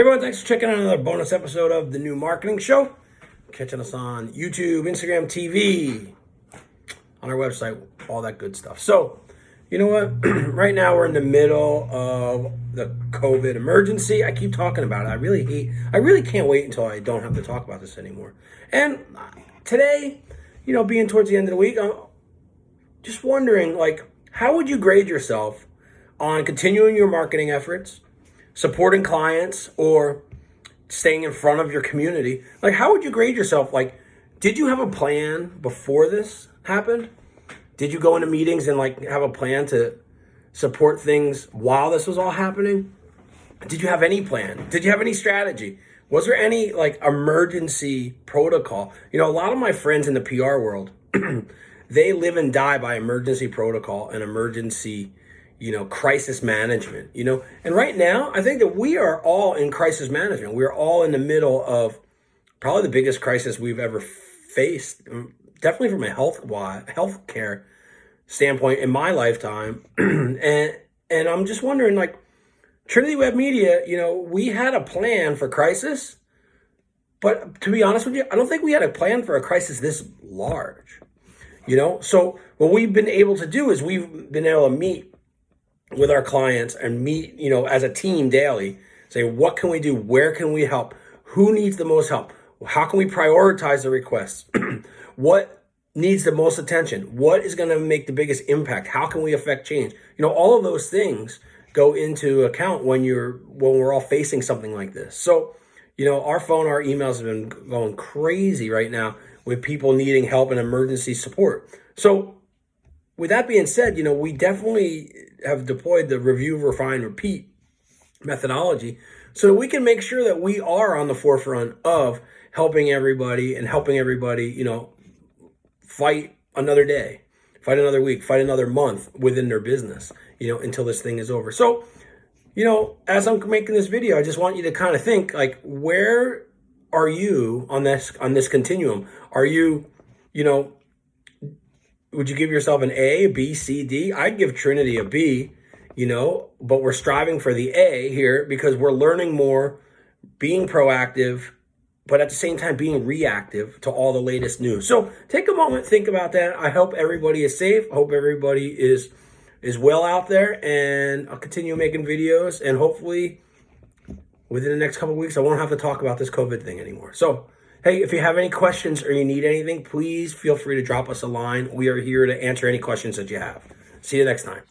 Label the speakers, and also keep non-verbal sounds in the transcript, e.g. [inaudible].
Speaker 1: Hey everyone, thanks for checking out another bonus episode of the new marketing show. Catching us on YouTube, Instagram, TV, on our website, all that good stuff. So, you know what? [clears throat] right now we're in the middle of the COVID emergency. I keep talking about it. I really hate, I really can't wait until I don't have to talk about this anymore. And today, you know, being towards the end of the week, I'm just wondering, like, how would you grade yourself on continuing your marketing efforts? Supporting clients or staying in front of your community, like how would you grade yourself? Like, did you have a plan before this happened? Did you go into meetings and like have a plan to support things while this was all happening? Did you have any plan? Did you have any strategy? Was there any like emergency protocol? You know, a lot of my friends in the PR world, [clears throat] they live and die by emergency protocol and emergency you know, crisis management, you know. And right now, I think that we are all in crisis management. We're all in the middle of probably the biggest crisis we've ever faced, um, definitely from a health health standpoint in my lifetime. [clears throat] and and I'm just wondering, like, Trinity Web Media, you know, we had a plan for crisis, but to be honest with you, I don't think we had a plan for a crisis this large. You know, so what we've been able to do is we've been able to meet with our clients and meet, you know, as a team daily, say, what can we do? Where can we help? Who needs the most help? How can we prioritize the requests? [clears throat] what needs the most attention? What is going to make the biggest impact? How can we affect change? You know, all of those things go into account when you're when we're all facing something like this. So, you know, our phone, our emails have been going crazy right now with people needing help and emergency support. So, with that being said, you know, we definitely have deployed the review, refine, repeat methodology so that we can make sure that we are on the forefront of helping everybody and helping everybody, you know, fight another day, fight another week, fight another month within their business, you know, until this thing is over. So, you know, as I'm making this video, I just want you to kind of think like, where are you on this, on this continuum? Are you, you know, would you give yourself an A, B, C, D? I'd give Trinity a B, you know, but we're striving for the A here because we're learning more, being proactive, but at the same time being reactive to all the latest news. So take a moment, think about that. I hope everybody is safe. I hope everybody is is well out there and I'll continue making videos and hopefully within the next couple weeks I won't have to talk about this COVID thing anymore. So Hey, if you have any questions or you need anything, please feel free to drop us a line. We are here to answer any questions that you have. See you next time.